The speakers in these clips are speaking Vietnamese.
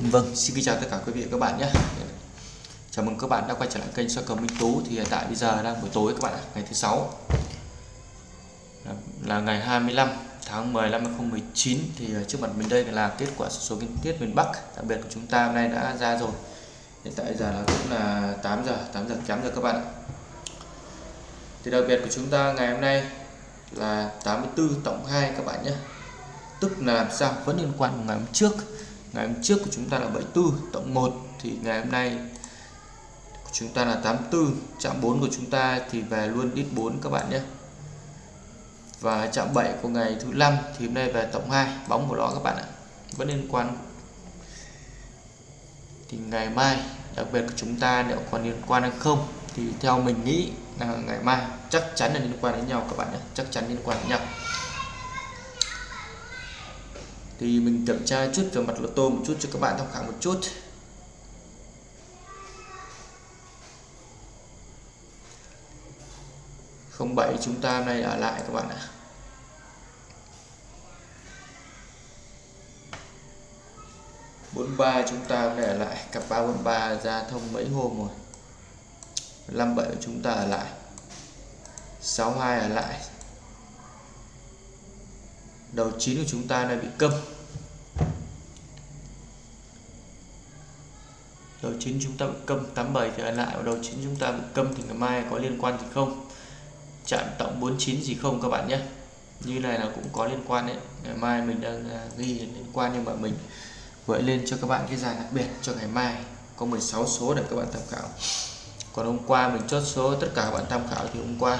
Vâng, xin kính chào tất cả quý vị và các bạn nhé. Chào mừng các bạn đã quay trở lại kênh soi cầu Minh Tú. Thì hiện tại bây giờ đang buổi tối các bạn ạ, ngày thứ sáu. Là ngày 25 tháng 10 năm 2019 Thì à, trước mặt mình đây là kết quả số kinh tiết miền Bắc. Đặc biệt của chúng ta hôm nay đã ra rồi. Hiện tại giờ là cũng là 8 giờ, 8 giờ kém rồi các bạn ạ. Thì đặc biệt của chúng ta ngày hôm nay là 84 tổng 2 các bạn nhé. Tức là làm sao? Vẫn liên quan của ngày hôm trước ngày hôm trước của chúng ta là 74 tổng 1 thì ngày hôm nay của chúng ta là 84 chạm 4 của chúng ta thì về luôn đít 4 các bạn nhé. Và chạm 7 của ngày thứ năm thì hôm nay về tổng 2 bóng của nó các bạn ạ, vẫn liên quan. Thì ngày mai, đặc biệt của chúng ta liệu còn liên quan hay không, thì theo mình nghĩ là ngày mai chắc chắn là liên quan đến nhau các bạn nhé, chắc chắn liên quan đến nhau thì mình kiểm tra chút về mặt lô tô một chút cho các bạn tham khảo một chút. Không bảy chúng ta hôm nay ở lại các bạn ạ. Bốn ba chúng ta hôm nay ở lại. Cặp ba bốn ba ra thông mấy hôm rồi? Năm bảy chúng ta ở lại. Sáu hai ở lại. Đầu chín của chúng ta này bị câm. đầu chính chúng ta bị câm 87 thì lại. Đầu chính chúng ta bị câm thì ngày mai có liên quan gì không? Chạm tổng 49 gì không các bạn nhé? Như này là cũng có liên quan đấy. Ngày mai mình đang à, ghi liên quan nhưng mà mình gợi lên cho các bạn cái giải đặc biệt cho ngày mai. Có 16 số để các bạn tham khảo. Còn hôm qua mình chốt số, tất cả các bạn tham khảo thì hôm qua.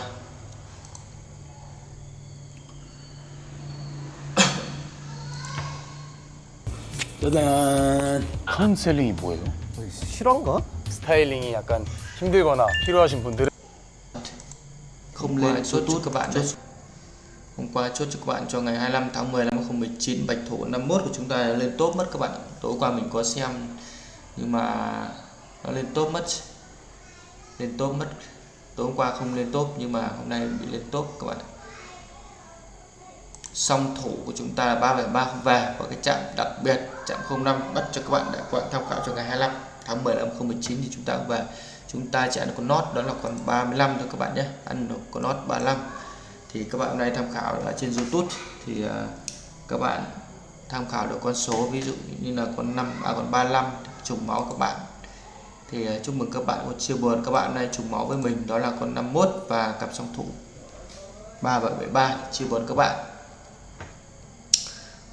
Tadaan! Kanseli boyu. 실화인가? 스타일링이 약간 힘들거나 필요하신 분들은 không lên chốt cho các bạn đấy hôm qua chốt cho các bạn cho ngày 25 tháng 10 năm 2019 bạch thủ 51 của chúng ta lên top mất các bạn tối qua mình có xem nhưng mà nó lên top mất lên top mất tối hôm qua không lên top nhưng mà hôm nay bị lên top các bạn song thủ của chúng ta là 373 không về và cái chạm đặc biệt chạm 05 bắt cho các bạn để các bạn tham khảo cho ngày 25 tháng 10 năm 2019 thì chúng ta về chúng ta chỉ ăn con nót đó là còn 35 thôi các bạn nhé. Ăn được con nót 35 thì các bạn hôm nay tham khảo ở trên YouTube thì uh, các bạn tham khảo được con số ví dụ như là con 5 à còn 35 trùng máu các bạn. Thì uh, chúc mừng các bạn một chia buồn. Các bạn hôm nay trùng máu với mình đó là con 51 và cặp song thủ 3773 chia buồn các bạn.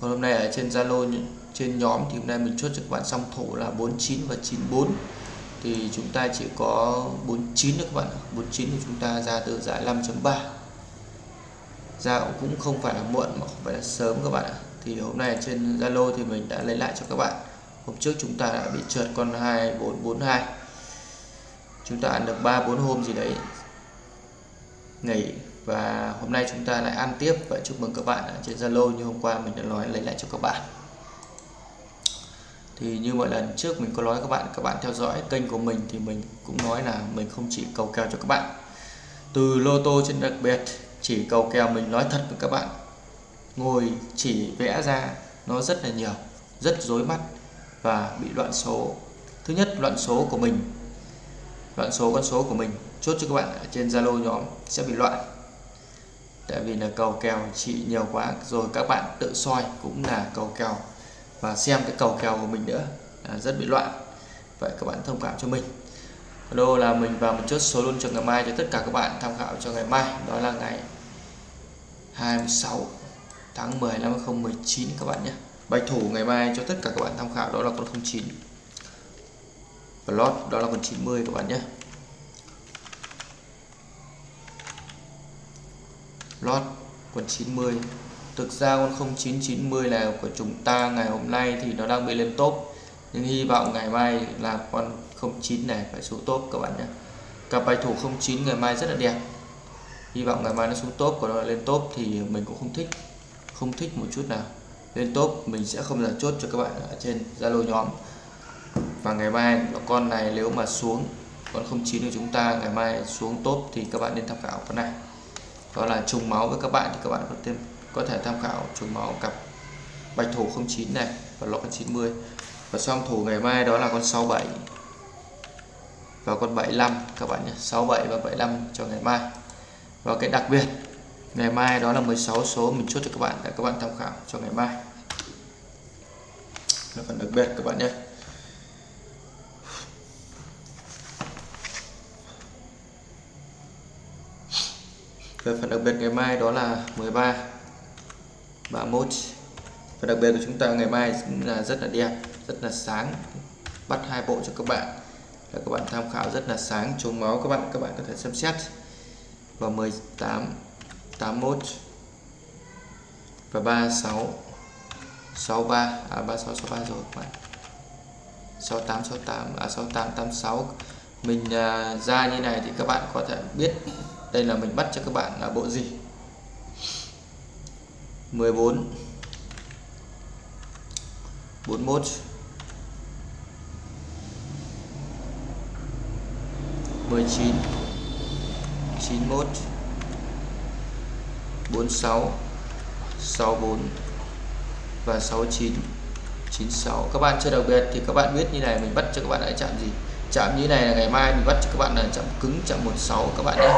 Còn hôm nay ở trên Zalo trên nhóm thì hôm nay mình chốt cho các bạn song thủ là 49 và 94 thì chúng ta chỉ có 49 được các bạn 49 thì chúng ta ra từ giải 5.3 ra cũng không phải là muộn mà không phải là sớm các bạn ạ. Thì hôm nay trên Zalo thì mình đã lấy lại cho các bạn. Hôm trước chúng ta đã bị trượt con 2442 chúng ta ăn được 3 4 hôm gì đấy. Nghỉ. Và hôm nay chúng ta lại ăn tiếp. Và chúc mừng các bạn trên Zalo như hôm qua mình đã nói, lấy lại cho các bạn thì như mọi lần trước mình có nói các bạn các bạn theo dõi kênh của mình thì mình cũng nói là mình không chỉ cầu kèo cho các bạn. Từ lô tô trên đặc biệt, chỉ cầu kèo mình nói thật với các bạn. Ngồi chỉ vẽ ra nó rất là nhiều, rất rối mắt và bị loạn số. Thứ nhất, loạn số của mình. Loạn số, con số của mình. Chốt cho các bạn ở trên Zalo nhóm sẽ bị loạn. Tại vì là cầu kèo chỉ nhiều quá, rồi các bạn tự soi cũng là cầu kèo và xem cái cầu kèo của mình nữa. À, rất bị loạn. Vậy các bạn thông cảm cho mình. Đô là mình vào một chốt số luôn cho ngày mai cho tất cả các bạn tham khảo cho ngày mai. Đó là ngày 26 tháng 10 năm 2019 các bạn nhé. Bạch thủ ngày mai cho tất cả các bạn tham khảo đó là con 09 và lót đó là con 90 các bạn nhé. Lót con 90 thực ra con 0990 là của chúng ta ngày hôm nay thì nó đang bị lên top. Nhưng hy vọng ngày mai là con 09 này phải xuống top các bạn nhé. Cặp bài thủ 09 ngày mai rất là đẹp. Hy vọng ngày mai nó xuống top còn nó lên top thì mình cũng không thích. Không thích một chút nào. Lên top mình sẽ không là chốt cho các bạn ở trên Zalo nhóm. Và ngày mai con này nếu mà xuống, con 09 của chúng ta ngày mai xuống top thì các bạn nên tham khảo con này. Đó là trùng máu với các bạn thì các bạn có thêm có thể tham khảo trường máu cặp bạch thủ 09 này và lọ 90 và song thủ ngày mai đó là con 67 và con 75 các bạn nhé 67 và 75 cho ngày mai. Và cái đặc biệt, ngày mai đó là 16 số mình chốt cho các bạn, để các bạn tham khảo cho ngày mai. Là phần đặc biệt, các bạn nhé. Về phần đặc biệt ngày mai đó là 13 31 và đặc biệt của chúng ta ngày mai là rất là đẹp rất là sáng. Bắt hai bộ cho các bạn. Là các bạn tham khảo rất là sáng chống máu các bạn các bạn có thể xem xét. Và 18 81 và 36 63 à 36 63 rồi các bạn. 68 68 à 68 86 mình à, ra như này thì các bạn có thể biết đây là mình bắt cho các bạn là bộ gì. 14 41 19 91 46 64 và 69 96 các bạn chưa đặc biệt thì các bạn biết như này, mình bắt cho các bạn lại chạm gì? Chạm như này là ngày mai mình bắt cho các bạn là chạm cứng chạm 16 các bạn nhé.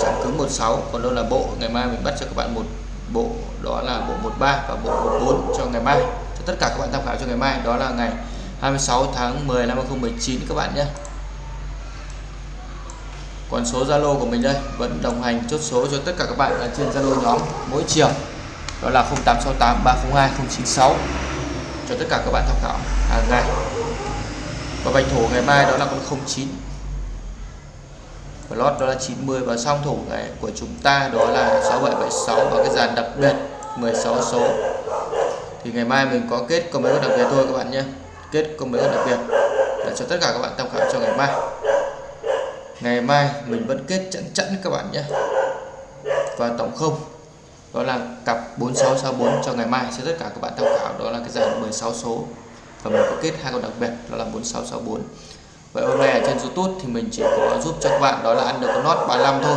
Chạm cứng 16 còn đâu là bộ, ngày mai mình bắt cho các bạn một bộ đó là bộ 13 và bộ 14 cho ngày mai. Cho tất cả các bạn tham khảo cho ngày mai, đó là ngày 26 tháng 10 năm 2019 các bạn nhé. Còn số Zalo của mình đây, vẫn đồng hành chốt số cho tất cả các bạn ở trên Zalo nhóm mỗi chiều. Đó là 0868 302 096 cho tất cả các bạn tham khảo hàng ngày. Và bạch thổ ngày mai đó là con 09 lót đó là 90 và song thủ này của chúng ta đó là 6776 và cái dàn đặc biệt 16 số. Thì ngày mai mình có kết có mấy con đặc biệt thôi các bạn nhé. Kết có mấy con đặc biệt để cho tất cả các bạn tham khảo cho ngày mai. Ngày mai mình vẫn kết chẵn chẵn các bạn nhé. Và tổng không đó là cặp 4664 cho ngày mai cho tất cả các bạn tham khảo. Đó là cái dàn 16 số. Và mình có kết hai con đặc biệt đó là 4664 vậy hôm nay ở trên YouTube thì mình chỉ có giúp cho các bạn đó là ăn được con nốt 35 thôi.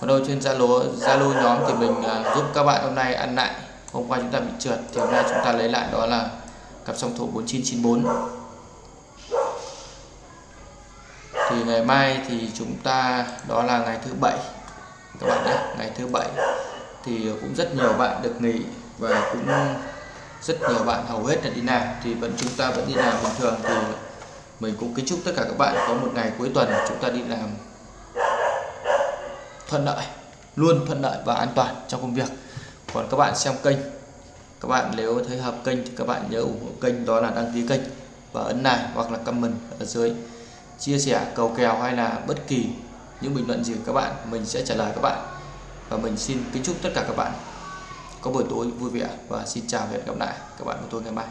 Còn đâu trên Zalo Zalo nhóm thì mình uh, giúp các bạn hôm nay ăn lại. Hôm qua chúng ta bị trượt thì hôm nay chúng ta lấy lại đó là cặp song thủ 4994 thì ngày mai thì chúng ta đó là ngày thứ bảy. Các bạn nhé ngày thứ bảy. Thì cũng rất nhiều bạn được nghỉ và cũng rất nhiều bạn hầu hết là đi làm. Thì vẫn chúng ta vẫn đi làm bình thường thì mình cũng kính chúc tất cả các bạn có một ngày cuối tuần chúng ta đi làm thuận lợi, luôn thuận lợi và an toàn trong công việc. Còn các bạn xem kênh, các bạn nếu thấy hợp kênh thì các bạn nhớ ủng hộ kênh, đó là đăng ký kênh và ấn like hoặc là comment ở dưới. Chia sẻ, cầu kèo hay là bất kỳ những bình luận gì của các bạn, mình sẽ trả lời các bạn. Và mình xin kính chúc tất cả các bạn có buổi tối vui vẻ và xin chào và hẹn gặp lại các bạn của tôi ngày mai.